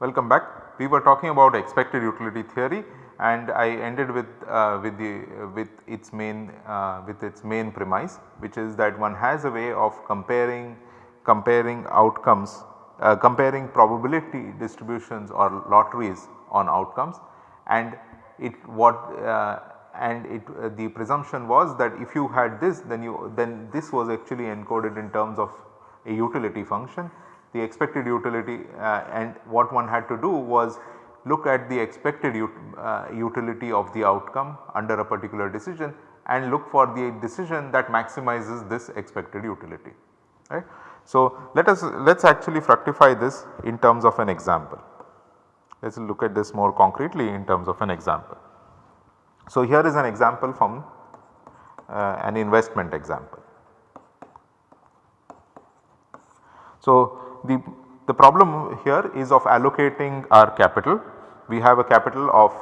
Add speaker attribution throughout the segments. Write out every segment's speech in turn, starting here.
Speaker 1: Welcome back. We were talking about expected utility theory and I ended with uh, with the with its main uh, with its main premise which is that one has a way of comparing comparing outcomes uh, comparing probability distributions or lotteries on outcomes and it what uh, and it uh, the presumption was that if you had this then you then this was actually encoded in terms of a utility function the expected utility uh, and what one had to do was look at the expected ut, uh, utility of the outcome under a particular decision and look for the decision that maximizes this expected utility right. So, let us let us actually fructify this in terms of an example. Let us look at this more concretely in terms of an example. So, here is an example from uh, an investment example. So, the, the problem here is of allocating our capital. We have a capital of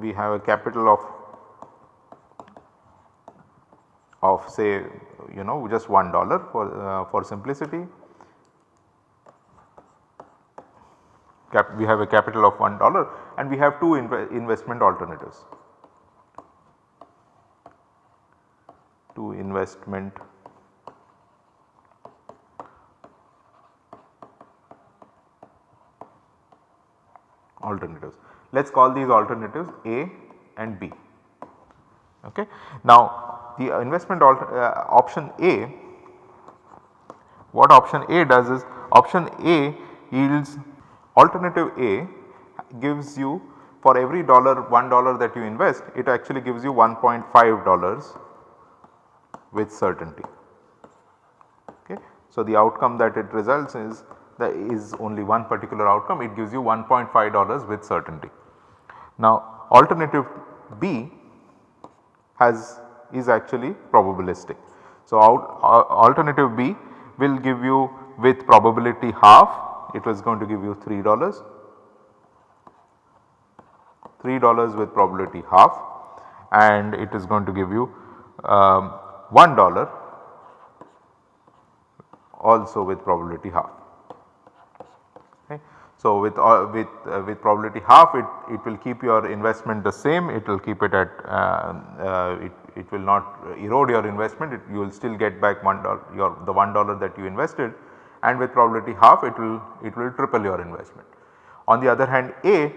Speaker 1: we have a capital of of say you know just one dollar for uh, for simplicity. Cap we have a capital of one dollar and we have two inv investment alternatives. Two investment alternatives. Let us call these alternatives A and B. Okay. Now the investment uh, option A, what option A does is option A yields alternative A gives you for every dollar 1 dollar that you invest it actually gives you 1.5 dollars with certainty. Okay. So the outcome that it results is that is only one particular outcome it gives you 1.5 dollars with certainty. Now alternative B has is actually probabilistic. So alternative B will give you with probability half it was going to give you 3 dollars 3 dollars with probability half and it is going to give you um, 1 dollar also with probability half. So, with uh, with uh, with probability half it, it will keep your investment the same it will keep it at uh, uh it, it will not erode your investment it, you will still get back one dollar your the one dollar that you invested and with probability half it will it will triple your investment. On the other hand A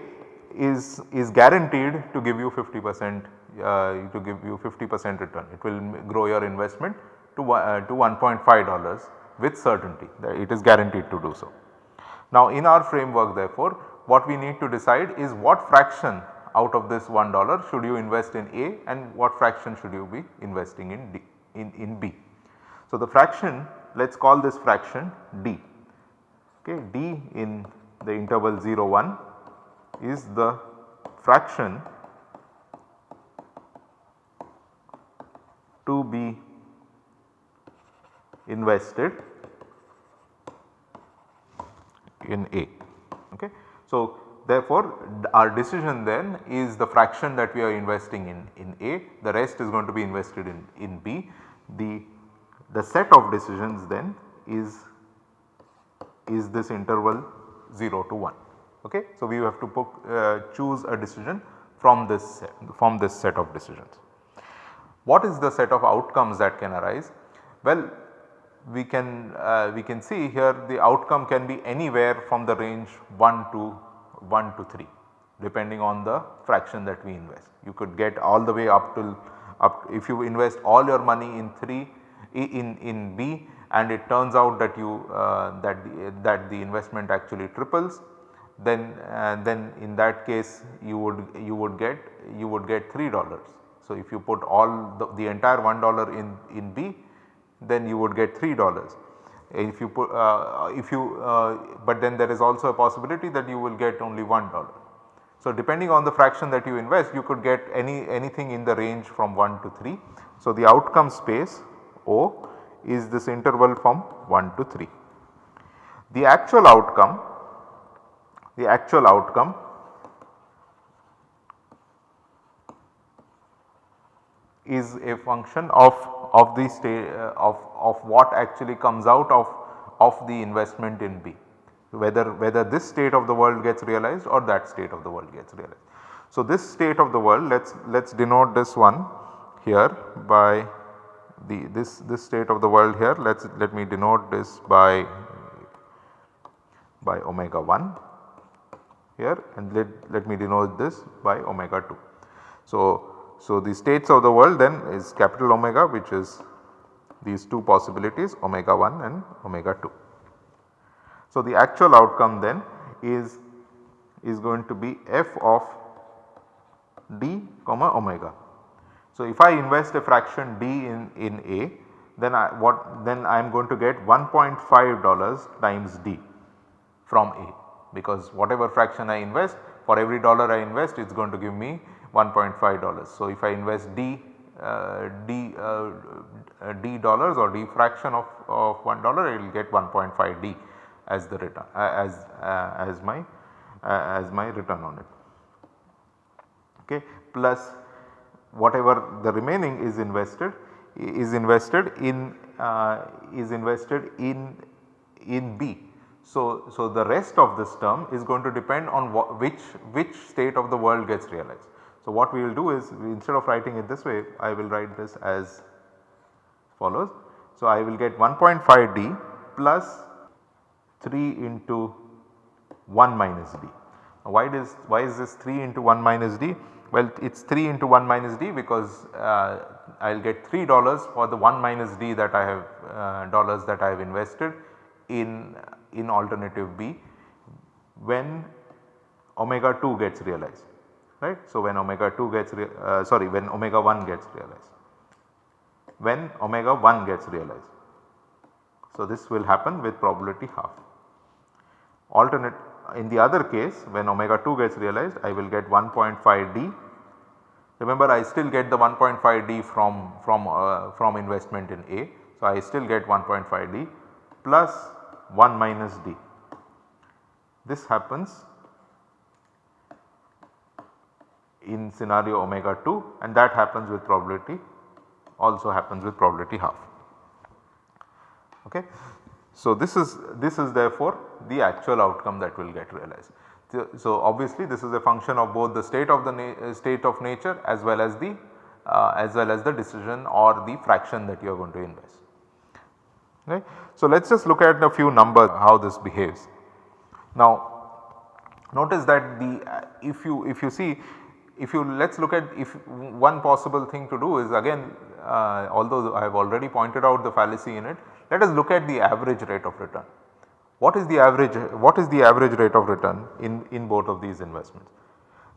Speaker 1: is is guaranteed to give you 50 percent uh, to give you 50 percent return it will grow your investment to, uh, to 1.5 dollars with certainty that it is guaranteed to do so. Now in our framework therefore what we need to decide is what fraction out of this $1 should you invest in A and what fraction should you be investing in D in, in B. So the fraction let us call this fraction D okay D in the interval 0 1 is the fraction to be invested in A. Okay. So, therefore, our decision then is the fraction that we are investing in, in A, the rest is going to be invested in, in B. The, the set of decisions then is, is this interval 0 to 1. Okay. So, we have to put, uh, choose a decision from this set, from this set of decisions. What is the set of outcomes that can arise? Well, we can uh, we can see here the outcome can be anywhere from the range 1 to 1 to 3 depending on the fraction that we invest. You could get all the way up to up if you invest all your money in 3 in, in B and it turns out that you uh, that the, that the investment actually triples then uh, then in that case you would you would get you would get 3 dollars. So if you put all the, the entire 1 dollar in in B then you would get 3 dollars. If you put uh, if you uh, but then there is also a possibility that you will get only 1 dollar. So depending on the fraction that you invest you could get any anything in the range from 1 to 3. So the outcome space O is this interval from 1 to 3. The actual outcome the actual outcome is a function of of the state uh, of, of what actually comes out of, of the investment in B whether whether this state of the world gets realized or that state of the world gets realized. So, this state of the world let us let us denote this one here by the this this state of the world here let us let me denote this by by omega 1 here and let, let me denote this by omega 2. So, so, the states of the world then is capital omega which is these two possibilities omega 1 and omega 2. So, the actual outcome then is is going to be f of d comma omega. So, if I invest a fraction d in, in A then I what then I am going to get 1.5 dollars times d from A because whatever fraction I invest for every dollar I invest it is going to give me 1.5 dollars. So, if I invest d uh, d uh, d dollars or d fraction of, of 1 dollar I will get 1.5 d as the return uh, as uh, as my uh, as my return on it okay plus whatever the remaining is invested is invested in uh, is invested in in B. So, so the rest of this term is going to depend on which which state of the world gets realized. So, what we will do is instead of writing it this way I will write this as follows. So, I will get 1.5 d plus 3 into 1 minus d. Now, why does why is this 3 into 1 minus d? Well it is 3 into 1 minus d because uh, I will get 3 dollars for the 1 minus d that I have uh, dollars that I have invested in in alternative B when omega 2 gets realized right. So, when omega 2 gets uh, sorry when omega 1 gets realized when omega 1 gets realized. So, this will happen with probability half. Alternate in the other case when omega 2 gets realized I will get 1.5 d. Remember I still get the 1.5 d from, from, uh, from investment in A. So, I still get 1.5 d plus 1 minus d. This happens in scenario omega 2 and that happens with probability also happens with probability half. Okay. So, this is this is therefore the actual outcome that will get realized. So, obviously this is a function of both the state of the state of nature as well as the uh, as well as the decision or the fraction that you are going to invest. Okay. So, let us just look at a few numbers how this behaves. Now notice that the if you if you see if you let us look at if one possible thing to do is again uh, although I have already pointed out the fallacy in it let us look at the average rate of return. What is the average what is the average rate of return in, in both of these investments?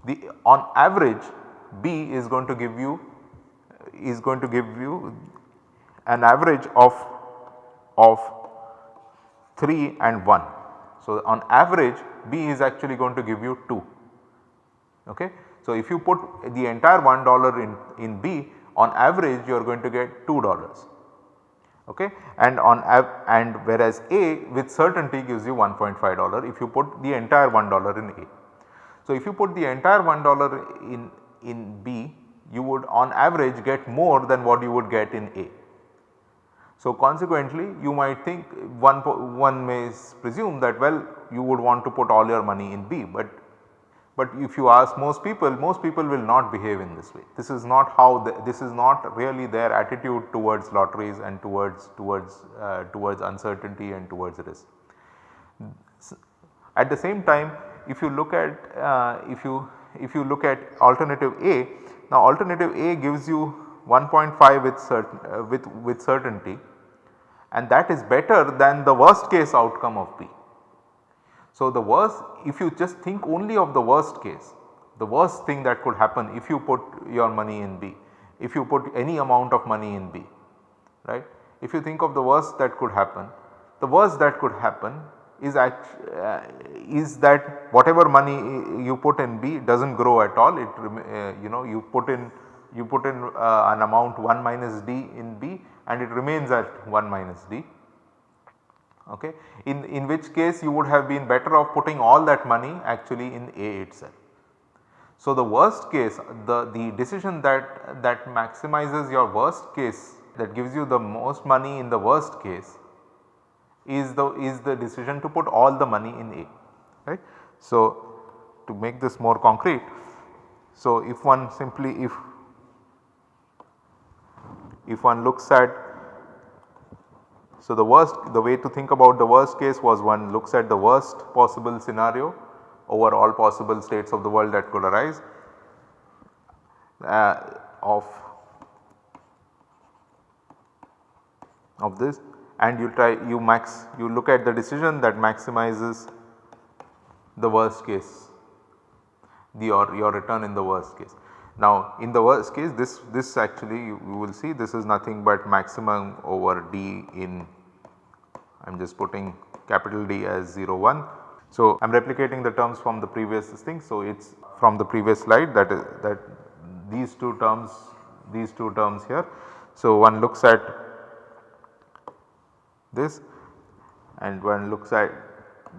Speaker 1: The on average B is going to give you is going to give you an average of of 3 and 1. So, on average B is actually going to give you 2 okay. So, if you put the entire $1 in, in B on average you are going to get $2 okay and on and whereas A with certainty gives you $1.5 if you put the entire $1 in A. So, if you put the entire $1 in, in B you would on average get more than what you would get in A. So, consequently you might think one, one may presume that well you would want to put all your money in B, but but if you ask most people, most people will not behave in this way. This is not how the, this is not really their attitude towards lotteries and towards towards uh, towards uncertainty and towards risk. At the same time if you look at uh, if you if you look at alternative A, now alternative A gives you 1.5 with certain uh, with with certainty and that is better than the worst case outcome of B. So, the worst if you just think only of the worst case, the worst thing that could happen if you put your money in B, if you put any amount of money in B, right. If you think of the worst that could happen, the worst that could happen is uh, is that whatever money you put in B does not grow at all it uh, you know you put in you put in uh, an amount 1 minus D in B and it remains at 1 minus D okay in, in which case you would have been better off putting all that money actually in A itself. So, the worst case the, the decision that, that maximizes your worst case that gives you the most money in the worst case is the is the decision to put all the money in A right. So, to make this more concrete so if one simply if if one looks at so the worst the way to think about the worst case was one looks at the worst possible scenario over all possible states of the world that could arise uh, of of this and you try you max you look at the decision that maximizes the worst case the your, your return in the worst case. Now in the worst case this this actually you, you will see this is nothing but maximum over d in I am just putting capital D as 0 1. So I am replicating the terms from the previous thing. So it is from the previous slide that is that these two terms these two terms here. So one looks at this and one looks at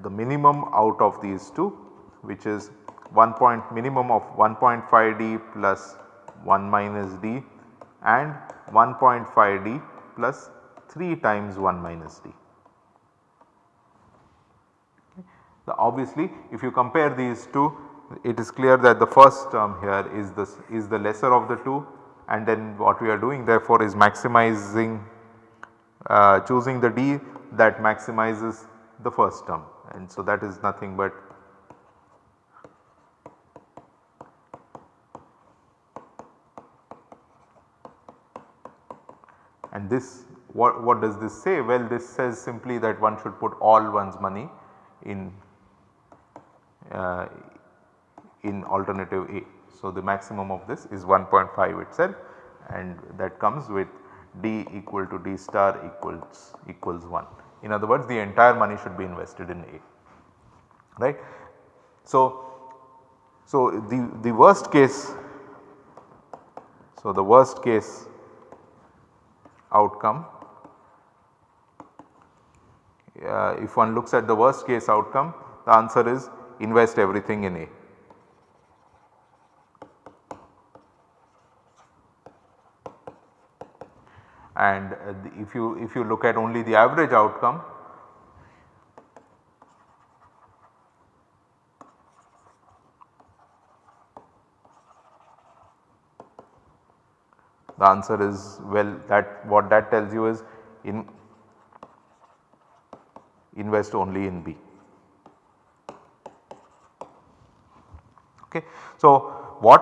Speaker 1: the minimum out of these two which is 1 point minimum of 1.5 d plus 1 minus d and 1.5 d plus 3 times 1 minus d. obviously if you compare these two it is clear that the first term here is the is the lesser of the two and then what we are doing therefore is maximizing uh, choosing the d that maximizes the first term and so that is nothing but and this what, what does this say? Well this says simply that one should put all one's money in uh, in alternative A. So, the maximum of this is 1.5 itself and that comes with D equal to D star equals equals 1. In other words the entire money should be invested in A right. So, so the, the worst case so the worst case outcome uh, if one looks at the worst case outcome the answer is invest everything in A. And uh, if you if you look at only the average outcome the answer is well that what that tells you is in invest only in B. Okay. So, what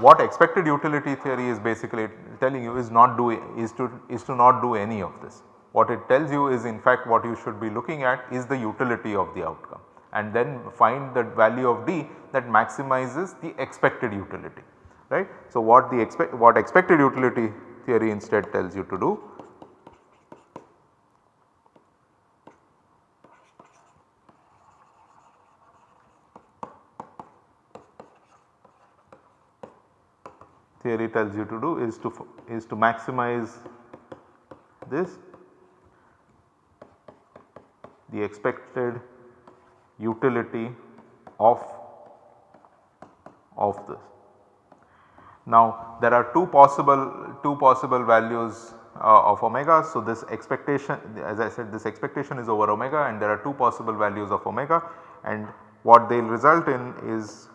Speaker 1: what expected utility theory is basically telling you is not do is to is to not do any of this. What it tells you is in fact what you should be looking at is the utility of the outcome and then find the value of D that maximizes the expected utility right. So, what the expect what expected utility theory instead tells you to do theory tells you to do is to is to maximize this the expected utility of of this. Now there are two possible two possible values uh, of omega. So this expectation as I said this expectation is over omega and there are two possible values of omega and what they will result in is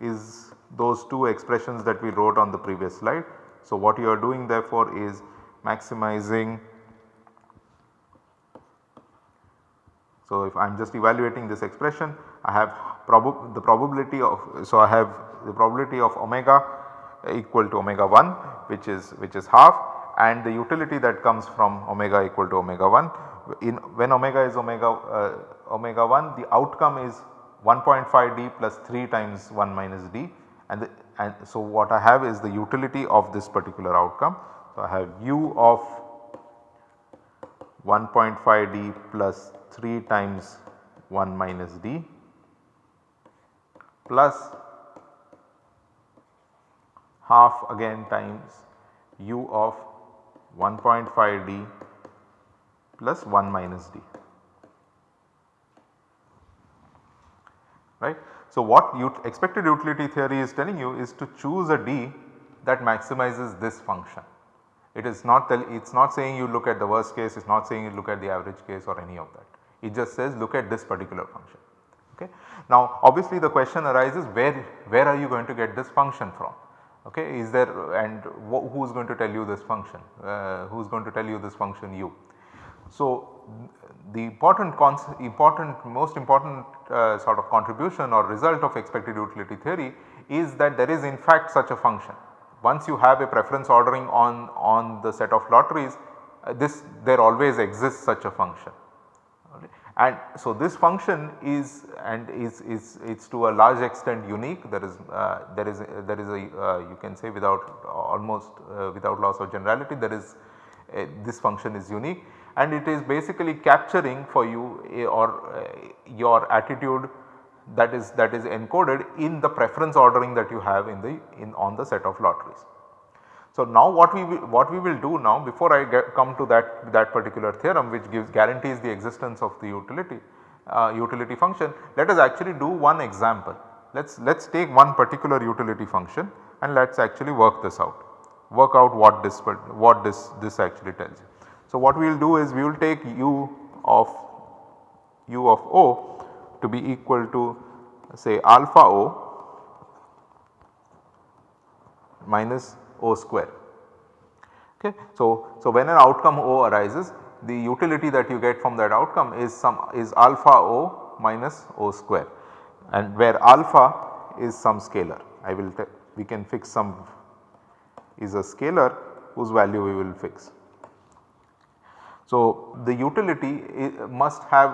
Speaker 1: is those two expressions that we wrote on the previous slide. So, what you are doing therefore is maximizing. So, if I am just evaluating this expression I have prob the probability of so I have the probability of omega equal to omega 1 which is which is half and the utility that comes from omega equal to omega 1 in when omega is omega uh, omega 1 the outcome is 1.5 d plus 3 times 1 minus d and, the, and so what I have is the utility of this particular outcome. So, I have u of 1.5 d plus 3 times 1 minus d plus half again times u of 1.5 d plus 1 minus d right. So, what expected utility theory is telling you is to choose a d that maximizes this function. It is not it is not saying you look at the worst case, it is not saying you look at the average case or any of that. It just says look at this particular function. Okay. Now obviously the question arises where, where are you going to get this function from? Okay. Is there and who is going to tell you this function? Uh, who is going to tell you this function u? So the important important most important uh, sort of contribution or result of expected utility theory is that there is in fact such a function. Once you have a preference ordering on, on the set of lotteries uh, this there always exists such a function. And so this function is and is, is it's to a large extent unique there is uh, there is a, there is a uh, you can say without almost uh, without loss of generality there is a, this function is unique and it is basically capturing for you a, or uh, your attitude that is that is encoded in the preference ordering that you have in the in on the set of lotteries. So now what we will, what we will do now before I get, come to that that particular theorem which gives guarantees the existence of the utility uh, utility function let us actually do one example. Let us let us take one particular utility function and let us actually work this out work out what this what this this actually tells you. So, what we will do is we will take u of u of o to be equal to say alpha o minus o square. Okay. So, so when an outcome o arises the utility that you get from that outcome is some is alpha o minus o square and where alpha is some scalar I will we can fix some is a scalar whose value we will fix. So, the utility must have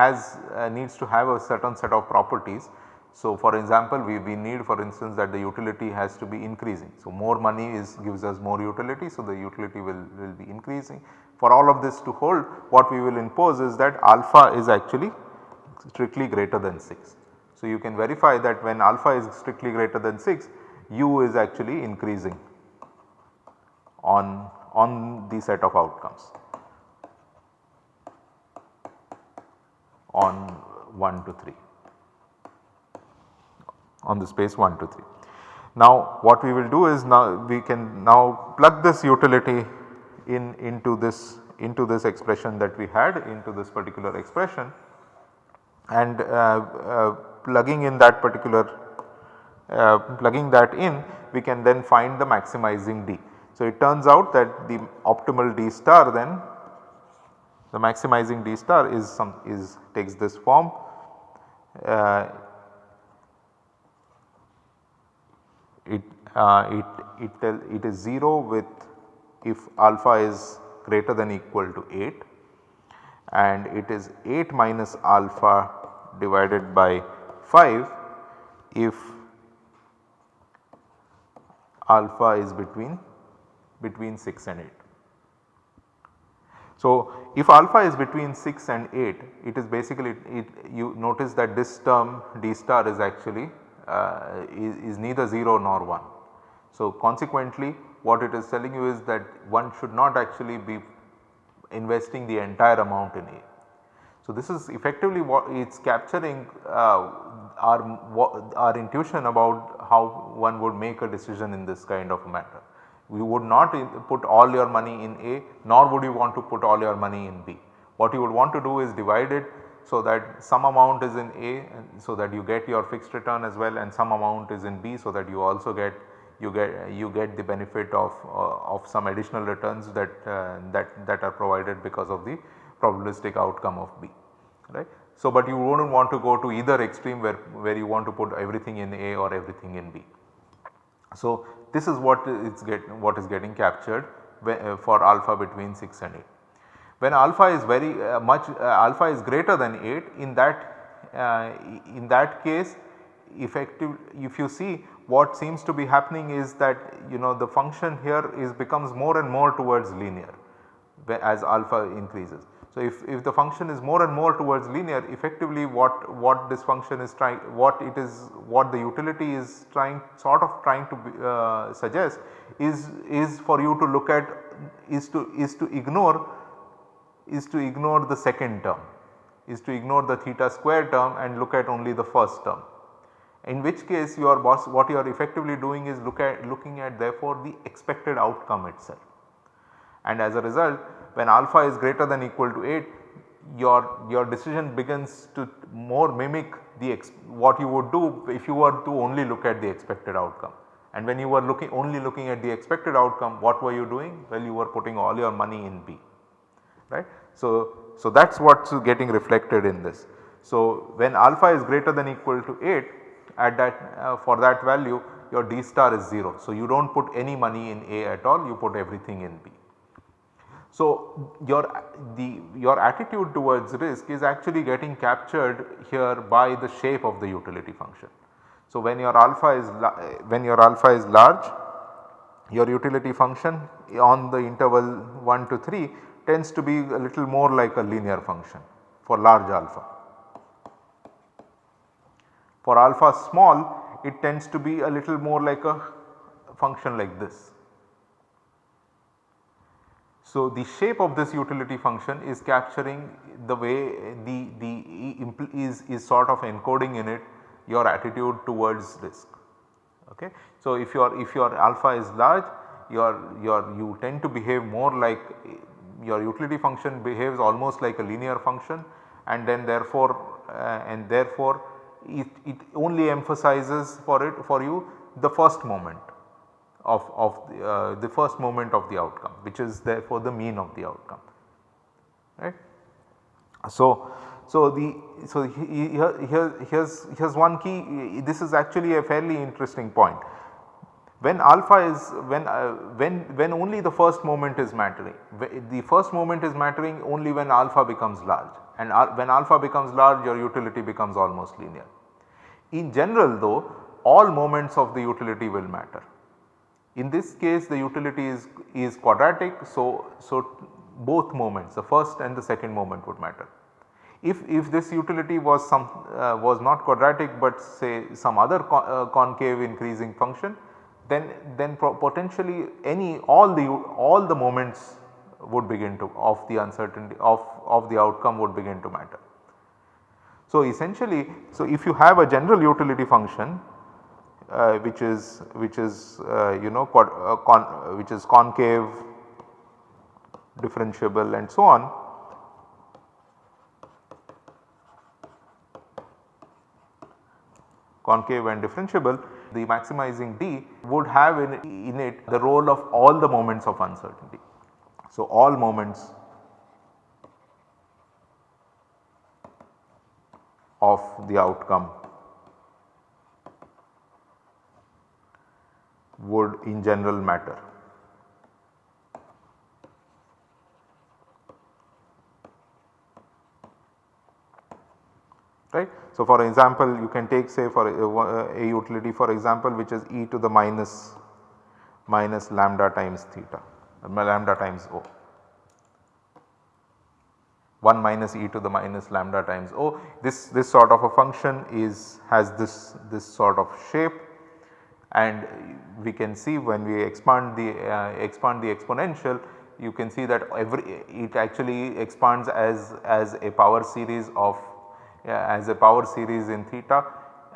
Speaker 1: has uh, needs to have a certain set of properties. So, for example, we, we need for instance that the utility has to be increasing. So, more money is gives us more utility. So, the utility will, will be increasing. For all of this to hold what we will impose is that alpha is actually strictly greater than 6. So, you can verify that when alpha is strictly greater than 6 u is actually increasing on, on the set of outcomes. On 1 to 3 on the space 1 to 3. Now what we will do is now we can now plug this utility in into this into this expression that we had into this particular expression and uh, uh, plugging in that particular uh, plugging that in we can then find the maximizing D. So it turns out that the optimal D star then the maximizing D star is some is takes this form uh, it uh, it it tell it is 0 with if alpha is greater than equal to 8 and it is 8 minus alpha divided by 5 if alpha is between between 6 and 8. So, if alpha is between 6 and 8 it is basically it, you notice that this term d star is actually uh, is, is neither 0 nor 1. So, consequently what it is telling you is that one should not actually be investing the entire amount in A. So, this is effectively what it is capturing uh, our, our intuition about how one would make a decision in this kind of matter you would not put all your money in A nor would you want to put all your money in B. What you would want to do is divide it so that some amount is in A so that you get your fixed return as well and some amount is in B so that you also get you get you get the benefit of uh, of some additional returns that uh, that that are provided because of the probabilistic outcome of B right. So, but you would not want to go to either extreme where, where you want to put everything in A or everything in B. So, this is what is get what is getting captured uh, for alpha between 6 and 8. When alpha is very uh, much uh, alpha is greater than 8 in that uh, in that case effective if you see what seems to be happening is that you know the function here is becomes more and more towards linear as alpha increases. So, if, if the function is more and more towards linear effectively what, what this function is trying what it is what the utility is trying sort of trying to be, uh, suggest is, is for you to look at is to is to ignore is to ignore the second term is to ignore the theta square term and look at only the first term. In which case your boss what you are effectively doing is look at looking at therefore the expected outcome itself. And as a result when alpha is greater than equal to 8 your, your decision begins to more mimic the what you would do if you were to only look at the expected outcome. And when you were looking only looking at the expected outcome what were you doing? Well you were putting all your money in B right. So, so that is what is getting reflected in this. So, when alpha is greater than equal to 8 at that uh, for that value your D star is 0. So, you do not put any money in A at all you put everything in B. So, your the your attitude towards risk is actually getting captured here by the shape of the utility function. So, when your alpha is when your alpha is large your utility function on the interval 1 to 3 tends to be a little more like a linear function for large alpha. For alpha small it tends to be a little more like a function like this. So, the shape of this utility function is capturing the way the, the is, is sort of encoding in it your attitude towards risk. Okay. So, if your if your alpha is large your your you tend to behave more like your utility function behaves almost like a linear function and then therefore uh, and therefore it, it only emphasizes for it for you the first moment of, of the, uh, the first moment of the outcome which is therefore the mean of the outcome right. So, so the so here, here here's here's one key this is actually a fairly interesting point when alpha is when uh, when when only the first moment is mattering the first moment is mattering only when alpha becomes large and when alpha becomes large your utility becomes almost linear. In general though all moments of the utility will matter. In this case the utility is, is quadratic so, so both moments the first and the second moment would matter. If, if this utility was some uh, was not quadratic but say some other uh, concave increasing function then then potentially any all the all the moments would begin to of the uncertainty of, of the outcome would begin to matter. So, essentially so if you have a general utility function uh, which is which is uh, you know uh, con, which is concave differentiable and so on concave and differentiable the maximizing D would have in, in it the role of all the moments of uncertainty. So, all moments of the outcome would in general matter. right. So, for example you can take say for uh, a, uh, a, utility for example which is e to the minus minus lambda times theta uh, lambda times o 1 minus e to the minus lambda times o this this sort of a function is has this this sort of shape and we can see when we expand the uh, expand the exponential you can see that every it actually expands as as a power series of as a power series in theta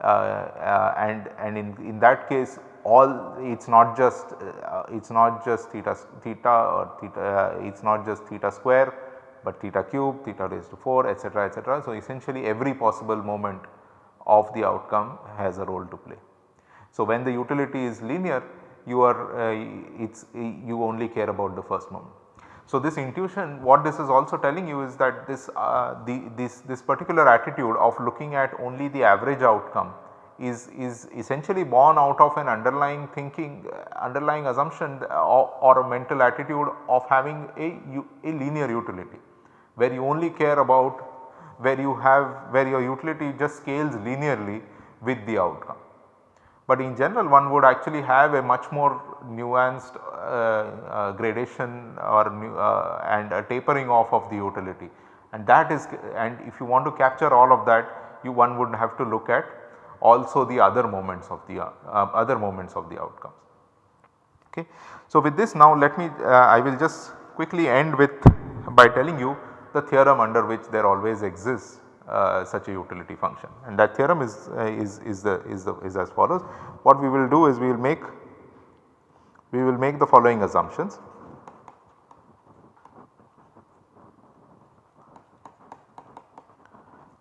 Speaker 1: uh, uh, and and in, in that case all it is not just uh, it is not just theta theta or theta it is not just theta square but theta cube theta raised to 4 etc etc. So, essentially every possible moment of the outcome has a role to play. So, when the utility is linear you are uh, it's you only care about the first moment. So, this intuition what this is also telling you is that this uh, the this this particular attitude of looking at only the average outcome is is essentially born out of an underlying thinking uh, underlying assumption or, or, a mental attitude of having a, a linear utility where you only care about where you have where your utility just scales linearly with the outcome. But in general one would actually have a much more nuanced uh, uh, gradation or uh, and a tapering off of the utility and that is and if you want to capture all of that you one would have to look at also the other moments of the uh, other moments of the outcomes. Okay. So, with this now let me I will just quickly end with by telling you the theorem under which there always exists uh, such a utility function and that theorem is, uh, is, is, the, is, the, is as follows. What we will do is we will make we will make the following assumptions.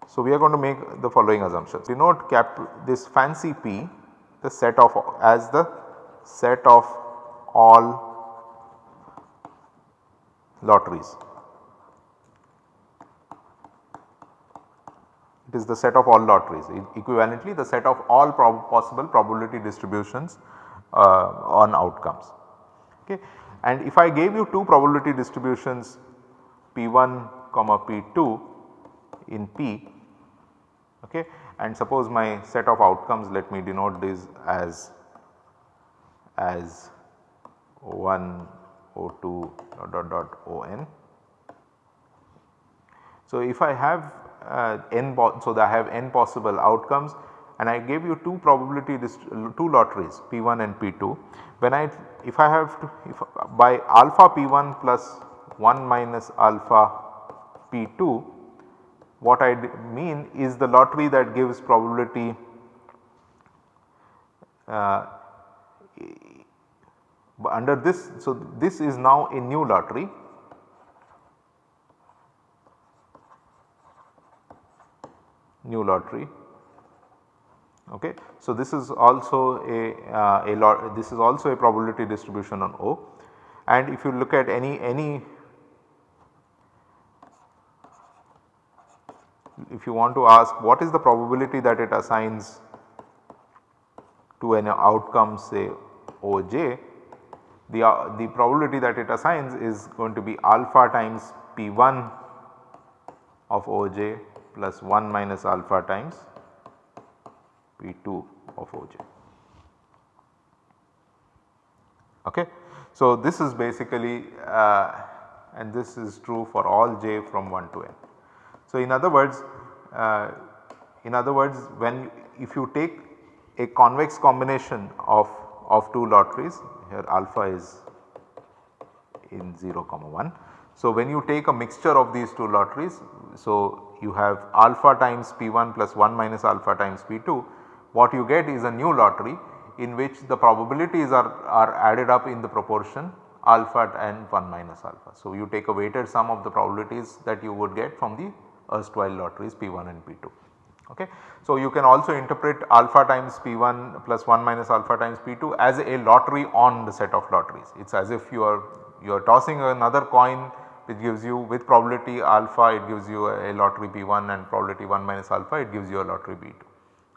Speaker 1: So, we are going to make the following assumptions. Denote cap this fancy P the set of as the set of all lotteries. It is the set of all lotteries equivalently the set of all prob possible probability distributions uh, on outcomes. Okay. And if I gave you two probability distributions P1 comma P2 in P okay, and suppose my set of outcomes let me denote this as as O1 O2 dot dot dot On. So, if I have uh, n so that I have n possible outcomes and I gave you two probability two lotteries P1 and P2 when I if I have to if by alpha P1 plus 1 minus alpha P2 what I mean is the lottery that gives probability uh, under this. So, this is now a new lottery new lottery. Okay. So, this is also a, uh, a lot this is also a probability distribution on O and if you look at any any if you want to ask what is the probability that it assigns to an outcome say OJ, the, uh, the probability that it assigns is going to be alpha times P1 of OJ plus 1 minus alpha times P2 of OJ. Okay. So, this is basically uh, and this is true for all j from 1 to n. So, in other words uh, in other words when if you take a convex combination of, of two lotteries here alpha is in 0 comma 1. So, when you take a mixture of these two lotteries so you have alpha times P1 plus 1 minus alpha times P2 what you get is a new lottery in which the probabilities are, are added up in the proportion alpha and 1 minus alpha. So, you take a weighted sum of the probabilities that you would get from the erstwhile lotteries P1 and P2. Okay. So, you can also interpret alpha times P1 plus 1 minus alpha times P2 as a lottery on the set of lotteries. It is as if you are you are tossing another coin which gives you with probability alpha it gives you a, a lottery P1 and probability 1 minus alpha it gives you a lottery P2.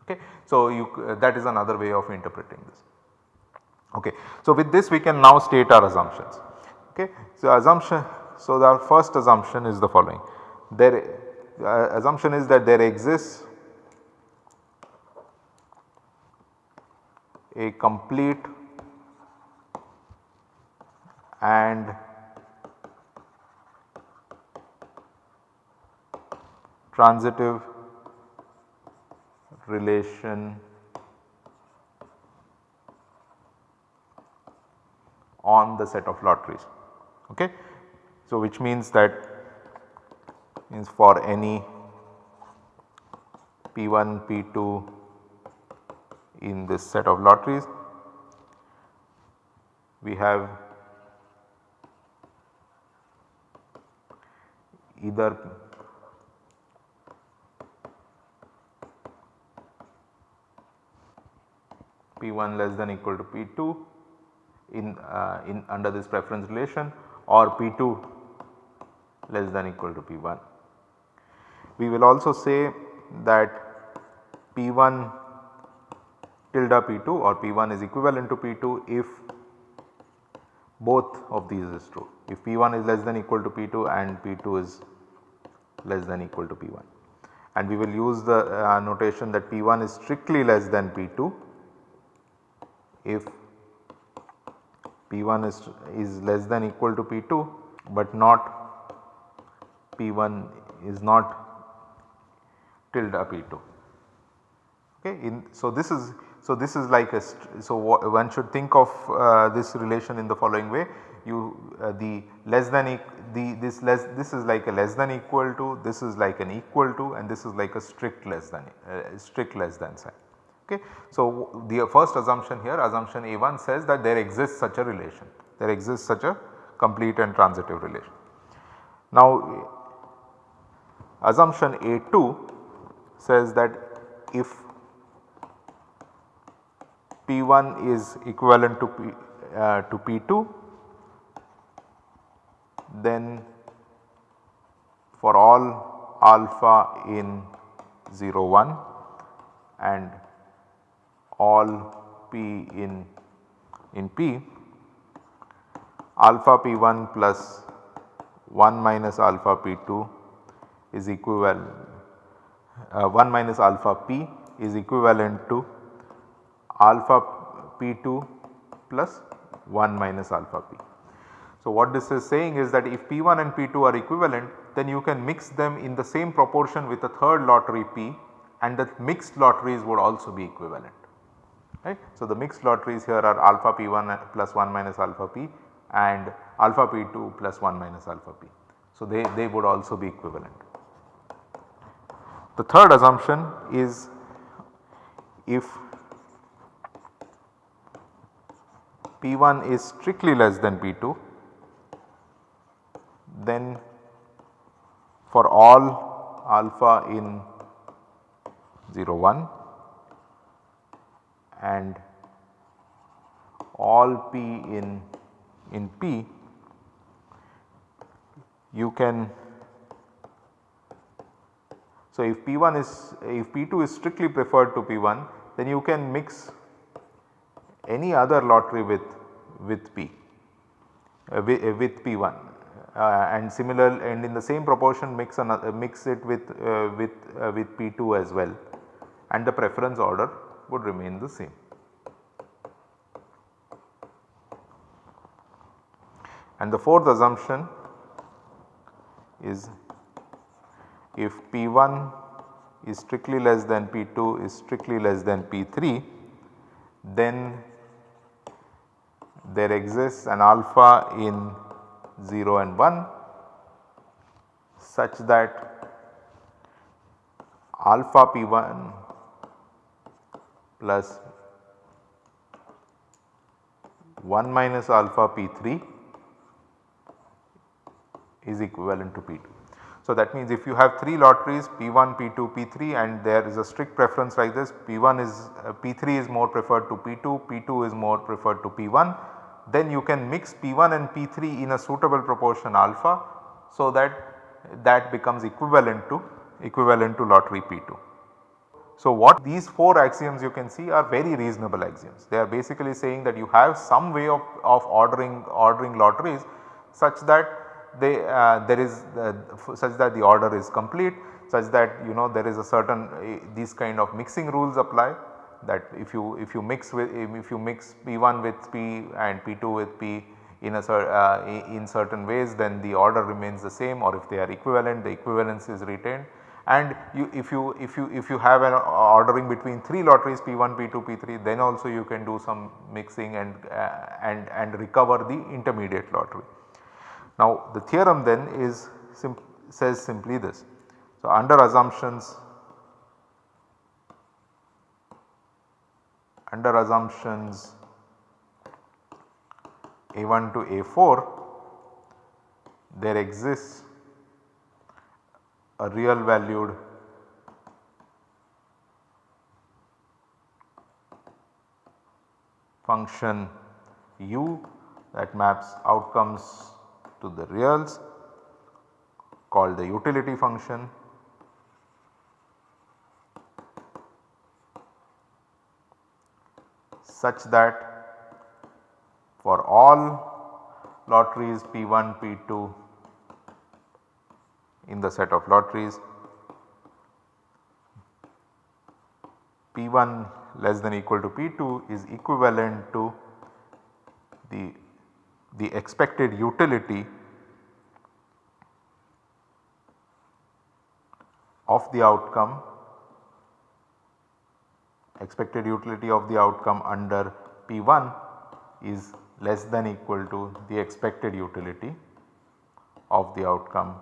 Speaker 1: Okay. So, you uh, that is another way of interpreting this. Okay. So, with this we can now state our assumptions. Okay. So, assumption so the first assumption is the following there uh, assumption is that there exists a complete and transitive relation on the set of lotteries. Okay. So, which means that means for any P1, P2 in this set of lotteries we have either P1 less than equal to P2 in, uh, in under this preference relation or P2 less than equal to P1. We will also say that P1 tilde P2 or P1 is equivalent to P2 if both of these is true. If P1 is less than equal to P2 and P2 is less than equal to P1 and we will use the uh, notation that P1 is strictly less than P2 if P1 is, is less than equal to P2 but not P1 is not tilde P2. Okay. In, so, this is So, this is like a so one should think of uh, this relation in the following way you uh, the less than e the this less this is like a less than equal to this is like an equal to and this is like a strict less than uh, strict less than sign. Okay. So, the first assumption here assumption A1 says that there exists such a relation there exists such a complete and transitive relation. Now assumption A2 says that if P1 is equivalent to P, uh, to P2 then for all alpha in 0 1 and all p in in p alpha p1 plus 1 minus alpha p2 is equivalent uh, 1 minus alpha p is equivalent to alpha p2 plus 1 minus alpha p. So, what this is saying is that if P1 and P2 are equivalent then you can mix them in the same proportion with a third lottery P and the mixed lotteries would also be equivalent. Right. So, the mixed lotteries here are alpha P1 plus 1 minus alpha P and alpha P2 plus 1 minus alpha P. So, they, they would also be equivalent. The third assumption is if P1 is strictly less than P2 then for all alpha in 0 1 and all p in in p you can so if p1 is if p2 is strictly preferred to p1 then you can mix any other lottery with with p uh, with, uh, with p1 uh, and similar and in the same proportion mix another mix it with uh, with uh, with P2 as well and the preference order would remain the same. And the fourth assumption is if P1 is strictly less than P2 is strictly less than P3 then there exists an alpha in 0 and 1 such that alpha p1 plus 1 minus alpha p3 is equivalent to p2. So, that means if you have 3 lotteries P1, P2, P3 and there is a strict preference like this P1 is uh, P3 is more preferred to P2, P2 is more preferred to P1 then you can mix P1 and P3 in a suitable proportion alpha so that that becomes equivalent to equivalent to lottery P2. So, what these 4 axioms you can see are very reasonable axioms. They are basically saying that you have some way of, of ordering ordering lotteries such that they uh, there is uh, such that the order is complete such that you know there is a certain uh, these kind of mixing rules apply that if you if you mix with if you mix P1 with P and P2 with P in a uh, in certain ways then the order remains the same or if they are equivalent the equivalence is retained and you if you if you if you have an ordering between 3 lotteries P1, P2, P3 then also you can do some mixing and uh, and and recover the intermediate lottery. Now the theorem then is says simply this. So under assumptions under assumptions A1 to A4 there exists a real valued function u that maps outcomes to the reals called the utility function. Such that for all lotteries P1, P2 in the set of lotteries. P1 less than equal to P2 is equivalent to the, the expected utility of the outcome expected utility of the outcome under P1 is less than equal to the expected utility of the outcome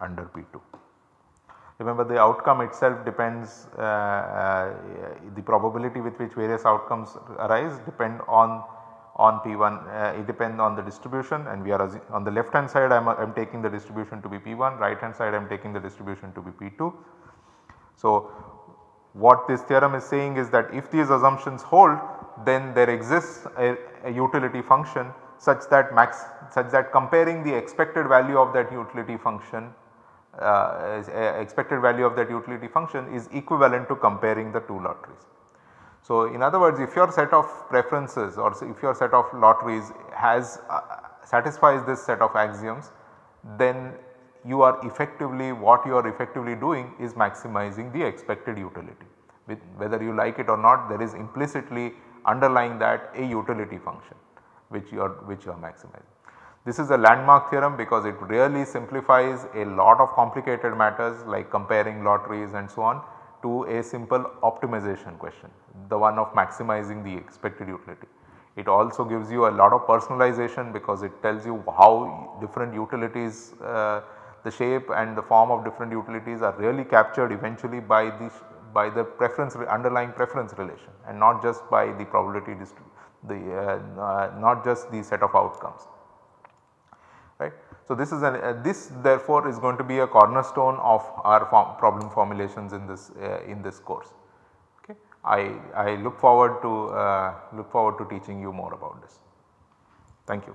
Speaker 1: under P2. Remember the outcome itself depends uh, uh, the probability with which various outcomes arise depend on on P1 uh, it depends on the distribution and we are on the left hand side I am taking the distribution to be P1 right hand side I am taking the distribution to be P2. So what this theorem is saying is that if these assumptions hold then there exists a, a utility function such that max such that comparing the expected value of that utility function expected value of that utility function is equivalent to comparing the two lotteries. So, in other words if your set of preferences or if your set of lotteries has uh, satisfies this set of axioms then you are effectively what you are effectively doing is maximizing the expected utility. With whether you like it or not there is implicitly underlying that a utility function which you are which you are maximizing. This is a landmark theorem because it really simplifies a lot of complicated matters like comparing lotteries and so on to a simple optimization question the one of maximizing the expected utility. It also gives you a lot of personalization because it tells you how different utilities uh, the shape and the form of different utilities are really captured eventually by the by the preference underlying preference relation and not just by the probability the uh, uh, not just the set of outcomes. So, this is an uh, this therefore is going to be a cornerstone of our form problem formulations in this uh, in this course. Okay. I, I look forward to uh, look forward to teaching you more about this. Thank you.